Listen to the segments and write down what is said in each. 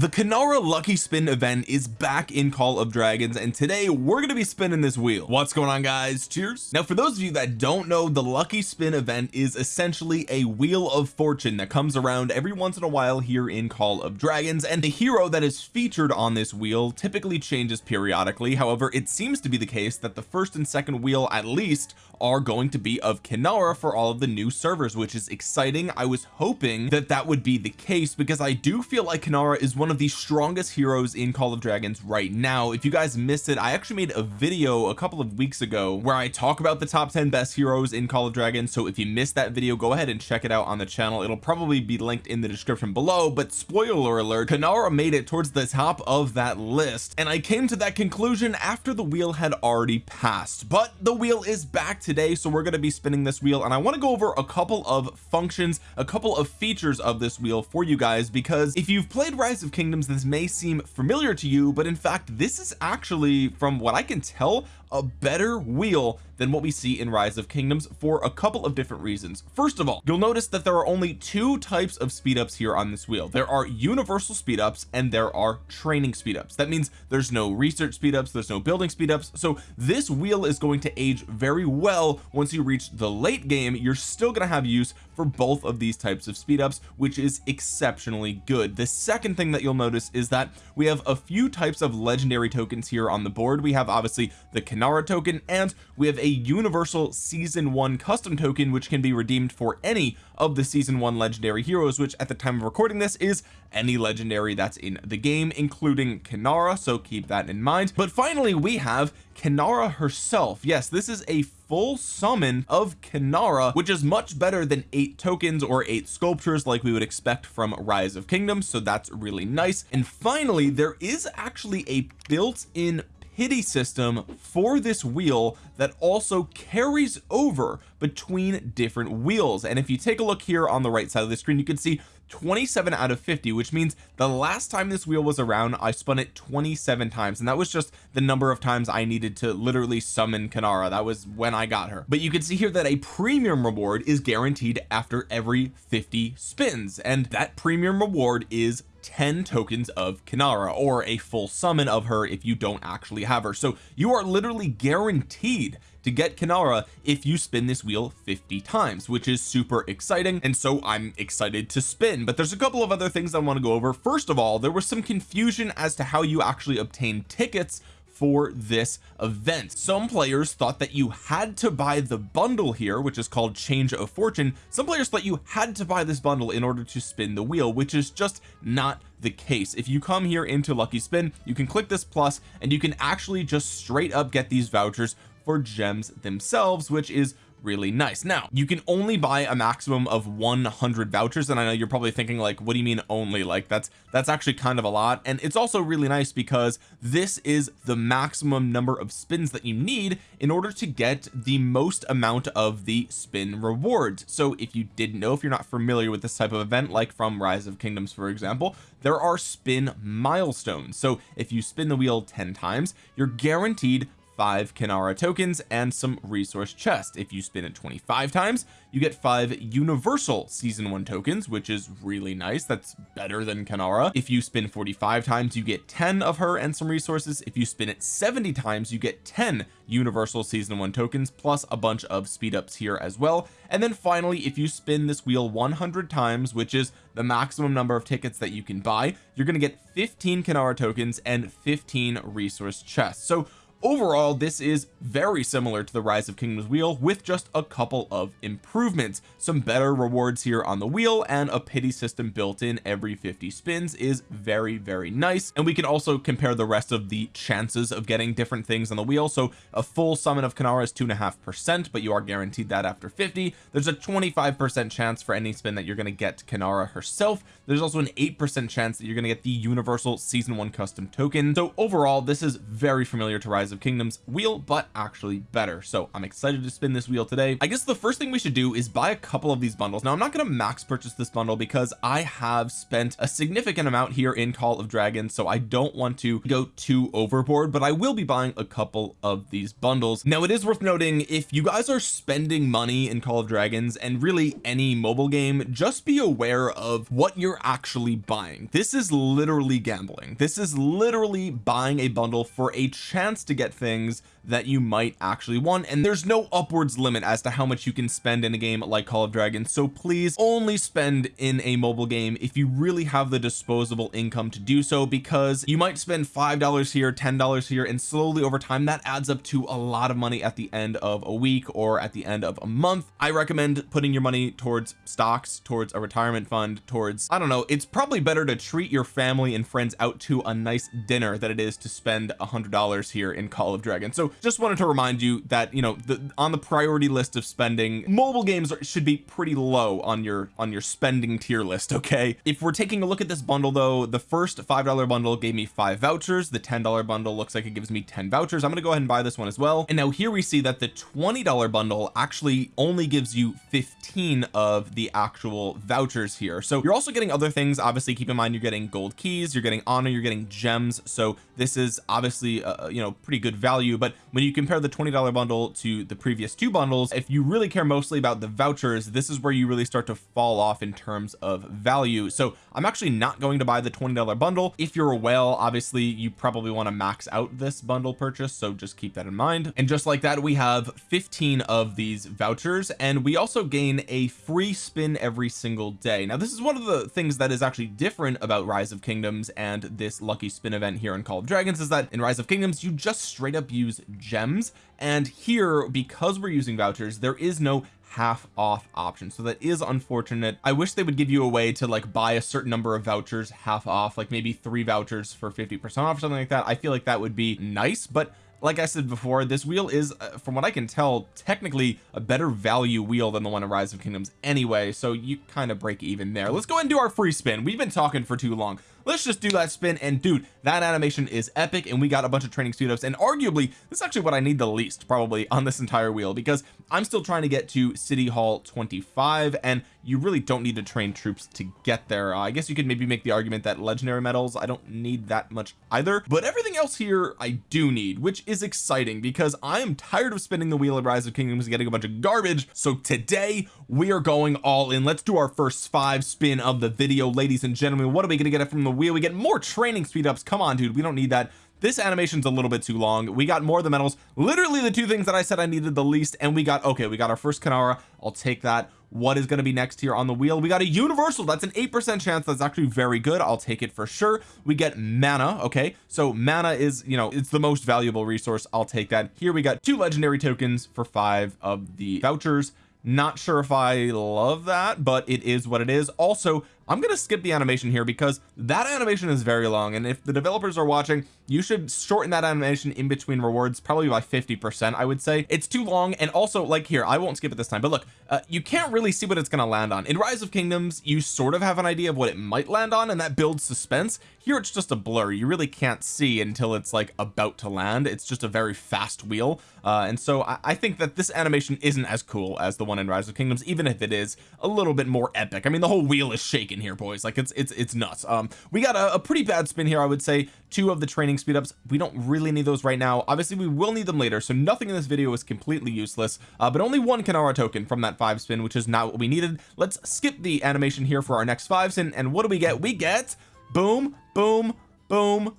the Kanara lucky spin event is back in Call of Dragons and today we're going to be spinning this wheel. What's going on guys? Cheers. Now for those of you that don't know the lucky spin event is essentially a wheel of fortune that comes around every once in a while here in Call of Dragons and the hero that is featured on this wheel typically changes periodically. However it seems to be the case that the first and second wheel at least are going to be of Kinara for all of the new servers which is exciting. I was hoping that that would be the case because I do feel like Kinara is one of the strongest heroes in Call of Dragons right now. If you guys missed it I actually made a video a couple of weeks ago where I talk about the top 10 best heroes in Call of Dragons. So if you missed that video go ahead and check it out on the channel. It'll probably be linked in the description below. But spoiler alert Kanara made it towards the top of that list. And I came to that conclusion after the wheel had already passed. But the wheel is back today so we're going to be spinning this wheel. And I want to go over a couple of functions a couple of features of this wheel for you guys. Because if you've played rise of this may seem familiar to you but in fact this is actually from what I can tell a better wheel than what we see in rise of kingdoms for a couple of different reasons. First of all you'll notice that there are only two types of speed ups here on this wheel. There are universal speed ups and there are training speed ups that means there's no research speed ups there's no building speed ups so this wheel is going to age very well. Once you reach the late game you're still going to have use for both of these types of speed ups which is exceptionally good. The second thing that you'll notice is that we have a few types of legendary tokens here on the board. We have obviously the Kinara token and we have a universal season one custom token which can be redeemed for any of the season one legendary heroes which at the time of recording this is any legendary that's in the game including Kinara so keep that in mind. But finally we have Kinara herself. Yes this is a full summon of Kinara which is much better than eight tokens or eight sculptures like we would expect from rise of kingdoms so that's really nice. And finally there is actually a built-in pity system for this wheel that also carries over between different wheels. And if you take a look here on the right side of the screen you can see 27 out of 50 which means the last time this wheel was around I spun it 27 times. And that was just the number of times I needed to literally summon Kanara. That was when I got her. But you can see here that a premium reward is guaranteed after every 50 spins. And that premium reward is 10 tokens of Kinara or a full summon of her if you don't actually have her. So you are literally guaranteed to get Kinara if you spin this wheel 50 times which is super exciting and so I'm excited to spin. But there's a couple of other things I want to go over. First of all there was some confusion as to how you actually obtain tickets for this event. Some players thought that you had to buy the bundle here which is called change of fortune. Some players thought you had to buy this bundle in order to spin the wheel which is just not the case. If you come here into lucky spin you can click this plus and you can actually just straight up get these vouchers for gems themselves which is really nice. Now you can only buy a maximum of 100 vouchers and I know you're probably thinking like what do you mean only? Like that's that's actually kind of a lot and it's also really nice because this is the maximum number of spins that you need in order to get the most amount of the spin rewards. So if you didn't know if you're not familiar with this type of event like from rise of kingdoms for example there are spin milestones. So if you spin the wheel 10 times you're guaranteed five Kanara tokens and some resource chest if you spin it 25 times you get five universal season one tokens which is really nice. That's better than Kanara if you spin 45 times you get 10 of her and some resources. If you spin it 70 times you get 10 universal season one tokens plus a bunch of speed ups here as well. And then finally if you spin this wheel 100 times which is the maximum number of tickets that you can buy you're going to get 15 Kanara tokens and 15 resource chests. So overall this is very similar to the rise of kingdoms wheel with just a couple of improvements. Some better rewards here on the wheel and a pity system built in every 50 spins is very very nice. And we can also compare the rest of the chances of getting different things on the wheel. So a full summon of Kanara is two and a half percent but you are guaranteed that after 50 there's a 25 percent chance for any spin that you're going to get Kanara herself. There's also an eight percent chance that you're going to get the universal season one custom token. So overall this is very familiar to rise rise of kingdoms wheel but actually better. So I'm excited to spin this wheel today. I guess the first thing we should do is buy a couple of these bundles. Now I'm not going to max purchase this bundle because I have spent a significant amount here in Call of Dragons so I don't want to go too overboard but I will be buying a couple of these bundles. Now it is worth noting if you guys are spending money in Call of Dragons and really any mobile game just be aware of what you're actually buying. This is literally gambling. This is literally buying a bundle for a chance to get things that you might actually want and there's no upwards limit as to how much you can spend in a game like Call of Dragons so please only spend in a mobile game if you really have the disposable income to do so because you might spend five dollars here ten dollars here and slowly over time that adds up to a lot of money at the end of a week or at the end of a month. I recommend putting your money towards stocks towards a retirement fund towards I don't know it's probably better to treat your family and friends out to a nice dinner than it is to spend a hundred dollars here in Call of Dragons so just wanted to remind you that you know the, on the priority list of spending mobile games should be pretty low on your on your spending tier list okay? If we're taking a look at this bundle though the first five dollar bundle gave me five vouchers. The ten dollar bundle looks like it gives me 10 vouchers. I'm gonna go ahead and buy this one as well. And now here we see that the 20 dollar bundle actually only gives you 15 of the actual vouchers here. So you're also getting other things. Obviously keep in mind you're getting gold keys you're getting honor you're getting gems. So this is obviously uh, you know pretty good value. But when you compare the $20 bundle to the previous two bundles if you really care mostly about the vouchers this is where you really start to fall off in terms of value. So I'm actually not going to buy the $20 bundle. If you're a whale obviously you probably want to max out this bundle purchase so just keep that in mind. And just like that we have 15 of these vouchers and we also gain a free spin every single day. Now this is one of the things that is actually different about rise of kingdoms and this lucky spin event here in Call of Dragons is that in rise of kingdoms you just straight up use gems. And here because we're using vouchers there is no half off option. So that is unfortunate. I wish they would give you a way to like buy a certain number of vouchers half off like maybe three vouchers for 50 percent off or something like that. I feel like that would be nice but like I said before this wheel is uh, from what I can tell technically a better value wheel than the one in Rise of Kingdoms anyway. So you kind of break even there. Let's go and do our free spin. We've been talking for too long let's just do that spin and dude that animation is epic and we got a bunch of training ups and arguably this is actually what I need the least probably on this entire wheel because I'm still trying to get to City Hall 25 and you really don't need to train troops to get there. Uh, I guess you could maybe make the argument that legendary medals I don't need that much either but everything else here I do need which is exciting because I am tired of spinning the wheel of Rise of Kingdoms and getting a bunch of garbage. So today we are going all in. Let's do our first five spin of the video. Ladies and gentlemen what are we going to get from the wheel. We get more training speed ups. Come on dude. We don't need that. This animation's a little bit too long. We got more of the medals. Literally the two things that I said I needed the least and we got okay we got our first Kanara. I'll take that. What is going to be next here on the wheel? We got a universal. That's an eight percent chance. That's actually very good. I'll take it for sure. We get mana okay? So mana is you know it's the most valuable resource. I'll take that. Here we got two legendary tokens for five of the vouchers. Not sure if I love that but it is what it is. Also I'm gonna skip the animation here because that animation is very long and if the developers are watching you should shorten that animation in between rewards probably by 50 percent I would say. It's too long and also like here I won't skip it this time but look uh, you can't really see what it's to land on. In rise of kingdoms you sort of have an idea of what it might land on and that builds suspense. Here it's just a blur. You really can't see until it's like about to land. It's just a very fast wheel uh, and so I, I think that this animation isn't as cool as the one in rise of kingdoms even if it is a little bit more epic. I mean the whole wheel is shaking here boys. Like it's it's it's nuts. Um we got a, a pretty bad spin here I would say. Two of the training speed ups we don't really need those right now. Obviously we will need them later so nothing in this video is completely useless. Uh, but only one Kanara token from that five spin which is not what we needed. Let's skip the animation here for our next five spin and what do we get? We get boom boom boom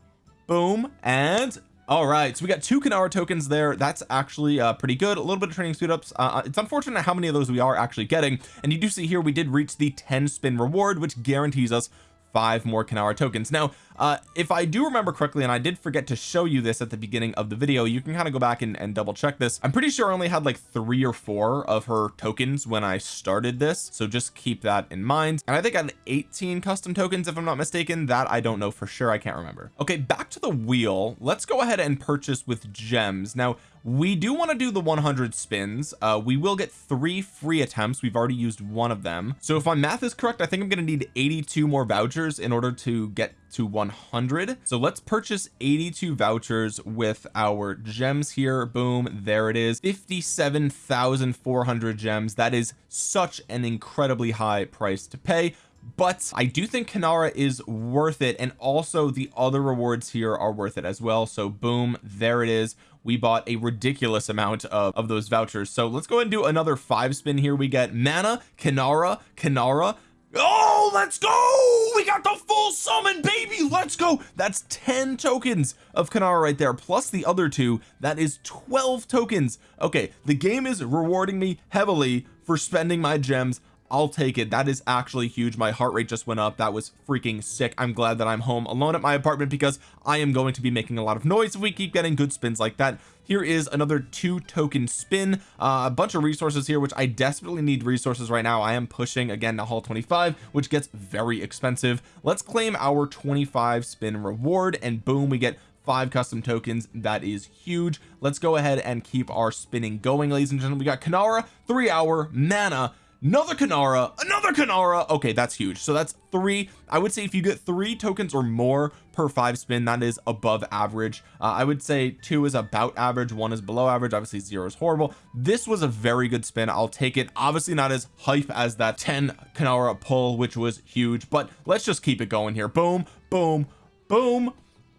boom and all right so we got two Kanara tokens there. That's actually uh, pretty good. A little bit of training speed ups. Uh, uh, it's unfortunate how many of those we are actually getting. And you do see here we did reach the 10 spin reward which guarantees us five more Kanara tokens. Now uh if I do remember correctly and I did forget to show you this at the beginning of the video you can kind of go back and, and double check this. I'm pretty sure I only had like three or four of her tokens when I started this so just keep that in mind. And I think I had 18 custom tokens if I'm not mistaken. That I don't know for sure. I can't remember. Okay back to the wheel. Let's go ahead and purchase with gems. Now we do want to do the 100 spins. Uh we will get three free attempts. We've already used one of them. So if my math is correct I think I'm going to need 82 more vouchers in order to get to 100 so let's purchase 82 vouchers with our gems here. Boom there it is. 57,400 gems. That is such an incredibly high price to pay but I do think Kanara is worth it and also the other rewards here are worth it as well. So boom there it is. We bought a ridiculous amount of, of those vouchers. So let's go and do another five spin. Here we get mana Kanara Kanara. Oh let's go! We got the full summon baby! Let's go! That's 10 tokens of Kanara right there plus the other two. That is 12 tokens. Okay the game is rewarding me heavily for spending my gems I'll take it. That is actually huge. My heart rate just went up. That was freaking sick. I'm glad that I'm home alone at my apartment because I am going to be making a lot of noise if we keep getting good spins like that. Here is another two token spin. Uh, a bunch of resources here which I desperately need resources right now. I am pushing again to haul 25 which gets very expensive. Let's claim our 25 spin reward and boom we get five custom tokens. That is huge. Let's go ahead and keep our spinning going ladies and gentlemen. We got Kanara three hour mana another Kanara another Kanara. Okay that's huge. So that's three. I would say if you get three tokens or more per five spin that is above average. Uh, I would say two is about average one is below average. Obviously zero is horrible. This was a very good spin. I'll take it. Obviously not as hype as that 10 Kanara pull which was huge but let's just keep it going here. Boom boom boom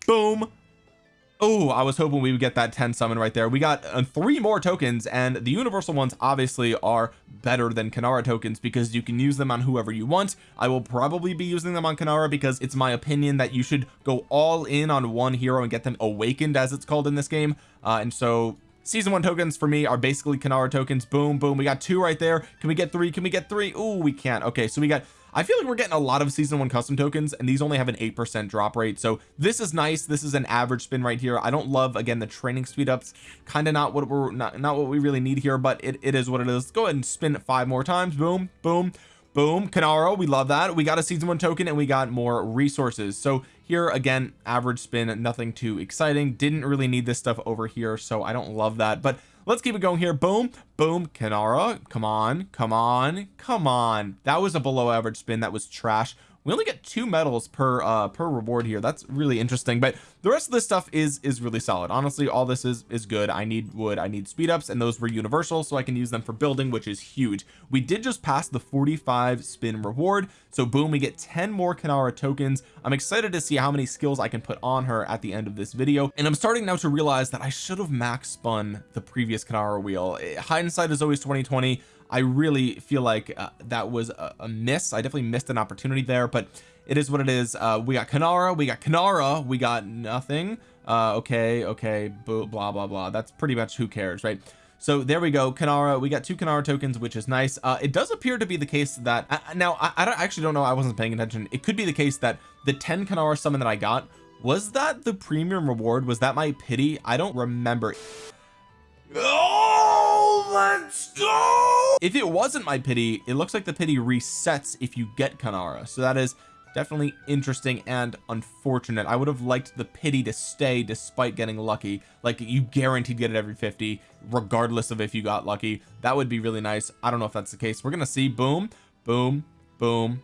boom oh I was hoping we would get that 10 summon right there. We got uh, three more tokens and the universal ones obviously are better than Kanara tokens because you can use them on whoever you want. I will probably be using them on Kanara because it's my opinion that you should go all in on one hero and get them awakened as it's called in this game. Uh, and so season one tokens for me are basically Kanara tokens. Boom boom. We got two right there. Can we get three? Can we get three? Oh we can't. Okay so we got I feel like we're getting a lot of season one custom tokens and these only have an 8% drop rate. So this is nice. This is an average spin right here. I don't love again the training speed ups. Kind of not what we're not not what we really need here but it, it is what it is. Go ahead and spin it five more times. Boom boom boom. Kanaro we love that. We got a season one token and we got more resources. So here. Again average spin nothing too exciting. Didn't really need this stuff over here so I don't love that. But let's keep it going here. Boom boom Kanara. Come on come on come on. That was a below average spin that was trash we only get two medals per uh per reward here. That's really interesting but the rest of this stuff is is really solid. Honestly all this is is good. I need wood. I need speed ups and those were universal so I can use them for building which is huge. We did just pass the 45 spin reward so boom we get 10 more Kanara tokens. I'm excited to see how many skills I can put on her at the end of this video and I'm starting now to realize that I should have max spun the previous Kanara wheel. Hindsight is always 2020 I really feel like uh, that was a, a, miss. I definitely missed an opportunity there but it is what it is. Uh we got Kanara we got Kanara we got nothing. Uh okay okay blah blah blah. That's pretty much who cares right? So there we go Kanara. We got two Kanara tokens which is nice. Uh it does appear to be the case that uh, now I, I, don't actually don't know. I wasn't paying attention. It could be the case that the 10 Kanara summon that I got was that the premium reward? Was that my pity? I don't remember. Oh let's go if it wasn't my pity it looks like the pity resets if you get Kanara. So that is definitely interesting and unfortunate. I would have liked the pity to stay despite getting lucky. Like you guaranteed get it every 50 regardless of if you got lucky. That would be really nice. I don't know if that's the case. We're gonna see. Boom boom boom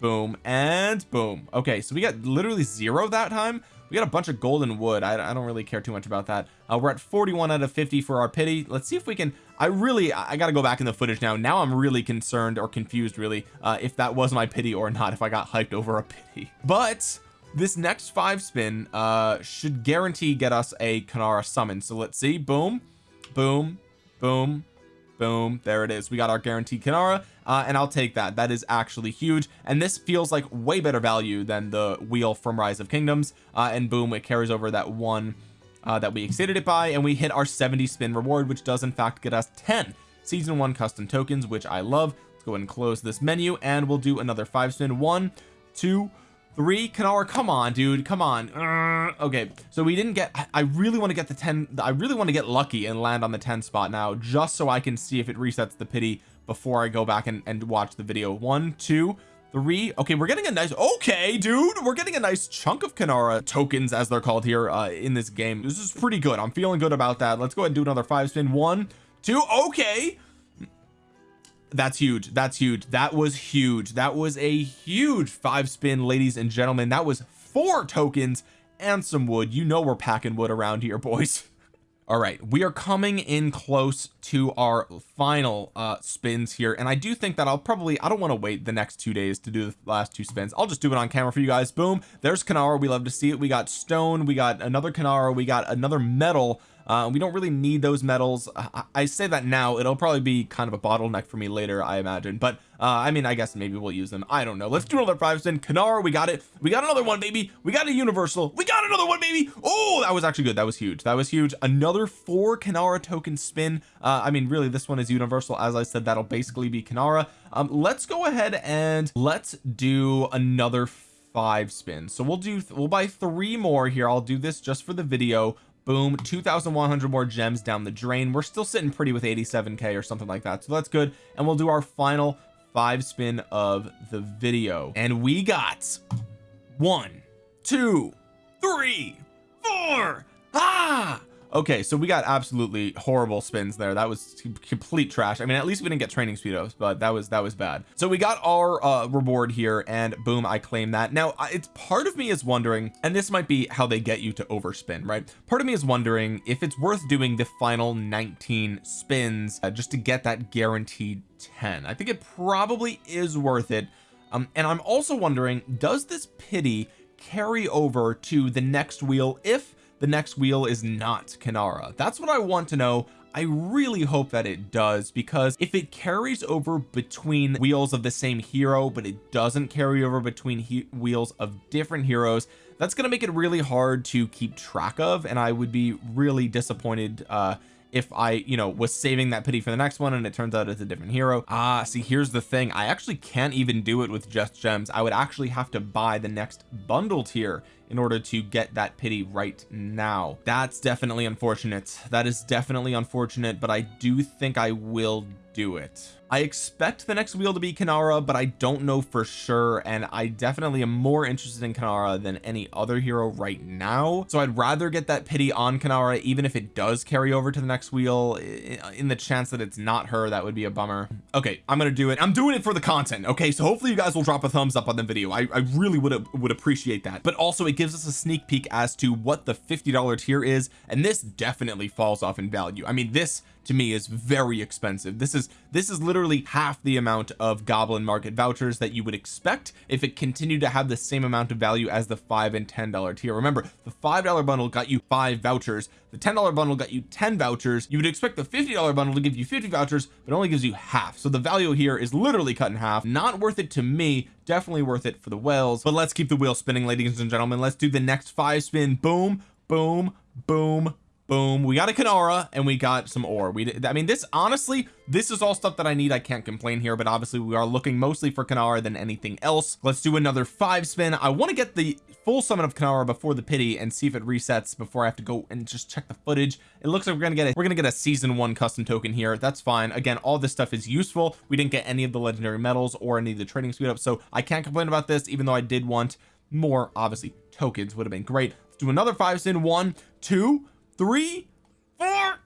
boom and boom. Okay so we got literally zero that time we got a bunch of golden wood. I, I don't really care too much about that. Uh, we're at 41 out of 50 for our pity. Let's see if we can I really I got to go back in the footage now. Now I'm really concerned or confused really uh, if that was my pity or not if I got hyped over a pity. But this next five spin uh should guarantee get us a Kanara summon. So let's see. Boom boom boom boom there it is. We got our guaranteed Kanara uh, and I'll take that. That is actually huge and this feels like way better value than the wheel from rise of kingdoms uh, and boom it carries over that one uh, that we exceeded it by and we hit our 70 spin reward which does in fact get us 10 season one custom tokens which I love. Let's go ahead and close this menu and we'll do another five spin. One two three Kanara come on dude. Come on. Uh, okay. So we didn't get I really want to get the 10 I really want to get lucky and land on the 10 spot now just so I can see if it resets the pity before I go back and, and watch the video. One two three. Okay we're getting a nice okay dude. We're getting a nice chunk of Kanara tokens as they're called here uh in this game. This is pretty good. I'm feeling good about that. Let's go ahead and do another five spin. One two okay that's huge. That's huge. That was huge. That was a huge five spin ladies and gentlemen. That was four tokens and some wood. You know we're packing wood around here boys. All right we are coming in close to our final uh spins here and I do think that I'll probably I don't want to wait the next two days to do the last two spins. I'll just do it on camera for you guys. Boom there's Kanara. We love to see it. We got stone. We got another Kanara. We got another medal uh, we don't really need those medals. I, I, say that now it'll probably be kind of a bottleneck for me later I imagine. But uh, I mean I guess maybe we'll use them. I don't know. Let's do another five spin. Kanar we got it. We got another one baby. We got a universal. We got another one baby. Oh that was actually good. That was huge. That was huge. Another four Kanara token spin. Uh, I mean really this one is universal. As I said that'll basically be Kanara um, let's go ahead and let's do another five spins. So we'll do we'll buy three more here. I'll do this just for the video boom. 2100 more gems down the drain. We're still sitting pretty with 87k or something like that. So that's good. And we'll do our final five spin of the video. And we got one two three four. Ah okay so we got absolutely horrible spins there. That was complete trash. I mean at least we didn't get training speedos but that was that was bad. So we got our uh reward here and boom I claim that. Now it's part of me is wondering and this might be how they get you to overspin right? Part of me is wondering if it's worth doing the final 19 spins uh, just to get that guaranteed 10 I think it probably is worth it. Um and I'm also wondering does this pity carry over to the next wheel if the next wheel is not Kanara that's what I want to know. I really hope that it does because if it carries over between wheels of the same hero but it doesn't carry over between wheels of different heroes that's going to make it really hard to keep track of and I would be really disappointed uh if I you know was saving that pity for the next one and it turns out it's a different hero. Ah see here's the thing. I actually can't even do it with just gems. I would actually have to buy the next bundle tier in order to get that pity right now. That's definitely unfortunate. That is definitely unfortunate but I do think I will do it. I expect the next wheel to be Kanara but I don't know for sure and I definitely am more interested in Kanara than any other hero right now. So I'd rather get that pity on Kanara even if it does carry over to the next wheel in the chance that it's not her that would be a bummer. Okay I'm gonna do it. I'm doing it for the content okay? So hopefully you guys will drop a thumbs up on the video. I, I really would would appreciate that. But also it gives us a sneak peek as to what the $50 tier is and this definitely falls off in value. I mean this to me is very expensive. This is this is literally half the amount of goblin market vouchers that you would expect if it continued to have the same amount of value as the five and ten dollar tier. Remember the five dollar bundle got you five vouchers. The ten dollar bundle got you 10 vouchers. You would expect the 50 dollar bundle to give you 50 vouchers but only gives you half. So the value here is literally cut in half. Not worth it to me. Definitely worth it for the whales. But let's keep the wheel spinning ladies and gentlemen. Let's do the next five spin. Boom boom boom boom. We got a Kanara and we got some ore. We I mean this honestly this is all stuff that I need. I can't complain here but obviously we are looking mostly for Kanara than anything else. Let's do another five spin. I want to get the full summon of Kanara before the pity and see if it resets before I have to go and just check the footage. It looks like we're gonna get it we're gonna get a season one custom token here. That's fine. Again all this stuff is useful. We didn't get any of the legendary medals or any of the trading speed up so I can't complain about this even though I did want more obviously tokens would have been great. Let's do another five spin. One two three four.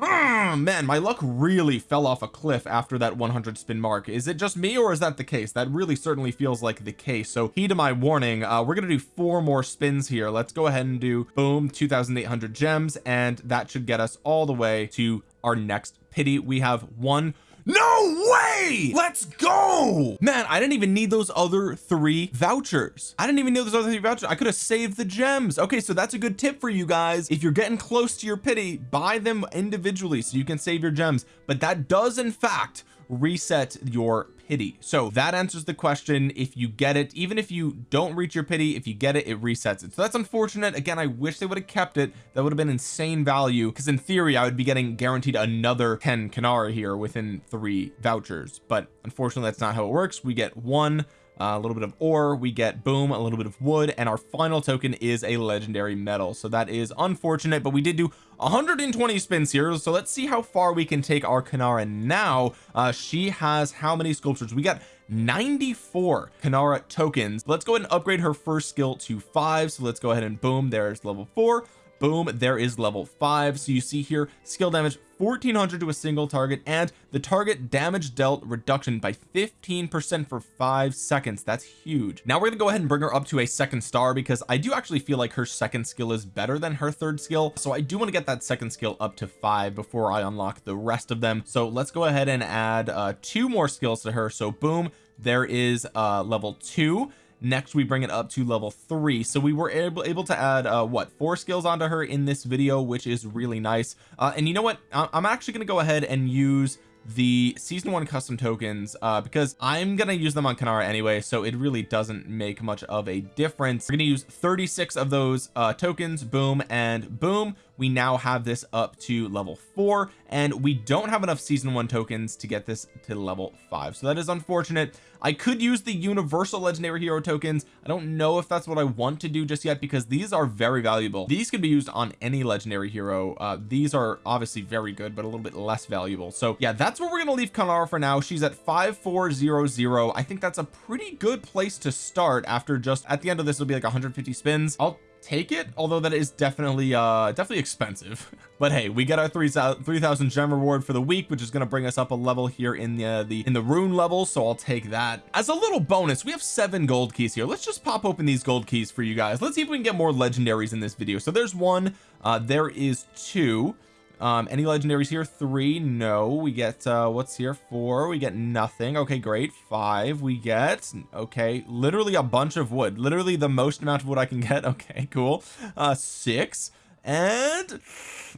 Oh, man my luck really fell off a cliff after that 100 spin mark. Is it just me or is that the case? That really certainly feels like the case. So heed to my warning. Uh we're gonna do four more spins here. Let's go ahead and do boom 2800 gems and that should get us all the way to our next pity. We have one no way! Let's go! Man I didn't even need those other three vouchers. I didn't even need those other three vouchers. I could have saved the gems. Okay so that's a good tip for you guys. If you're getting close to your pity buy them individually so you can save your gems. But that does in fact reset your pity. So that answers the question if you get it even if you don't reach your pity if you get it it resets it. So that's unfortunate. Again I wish they would have kept it. That would have been insane value because in theory I would be getting guaranteed another 10 Kanara here within three vouchers. But unfortunately that's not how it works. We get one uh, a little bit of ore we get boom a little bit of wood and our final token is a legendary medal. So that is unfortunate but we did do 120 spins here so let's see how far we can take our Kanara now. Uh she has how many sculptures? We got 94 Kanara tokens. Let's go ahead and upgrade her first skill to five so let's go ahead and boom there's level four boom there is level five. So you see here skill damage 1400 to a single target and the target damage dealt reduction by 15 percent for five seconds. That's huge. Now we're gonna go ahead and bring her up to a second star because I do actually feel like her second skill is better than her third skill. So I do want to get that second skill up to five before I unlock the rest of them. So let's go ahead and add uh two more skills to her. So boom there is uh level two next we bring it up to level three. So we were able able to add uh what four skills onto her in this video which is really nice. Uh and you know what? I'm actually going to go ahead and use the season one custom tokens uh because I'm gonna use them on Kanara anyway so it really doesn't make much of a difference. We're gonna use 36 of those uh tokens. Boom and boom we now have this up to level four and we don't have enough season one tokens to get this to level five. So that is unfortunate. I could use the universal legendary hero tokens. I don't know if that's what I want to do just yet because these are very valuable. These can be used on any legendary hero. Uh these are obviously very good but a little bit less valuable. So yeah that's where we're gonna leave Kanara for now. She's at 5400 I think that's a pretty good place to start after just at the end of this it'll be like 150 spins. I'll take it although that is definitely uh definitely expensive. But hey we get our 3000 gem reward for the week which is going to bring us up a level here in the uh, the in the rune level so I'll take that. As a little bonus we have seven gold keys here. Let's just pop open these gold keys for you guys. Let's see if we can get more legendaries in this video. So there's one uh there is two um any legendaries here? Three? No. We get uh what's here? Four? We get nothing. Okay great. Five? We get okay literally a bunch of wood. Literally the most amount of wood I can get. Okay cool. Uh six and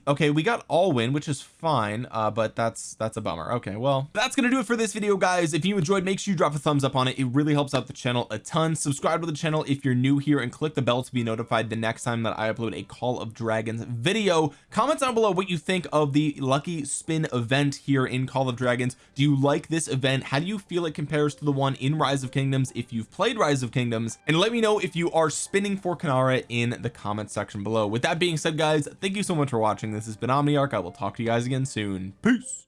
okay we got all win which is fine uh but that's that's a bummer. Okay well that's gonna do it for this video guys. If you enjoyed make sure you drop a thumbs up on it. It really helps out the channel a ton. Subscribe to the channel if you're new here and click the bell to be notified the next time that I upload a call of dragons video. Comment down below what you think of the lucky spin event here in call of dragons. Do you like this event? How do you feel it compares to the one in rise of kingdoms if you've played rise of kingdoms? And let me know if you are spinning for Kanara in the comment section below. With that being said guys thank you so much for watching. This has been Omniarch. I will talk to you guys again soon. Peace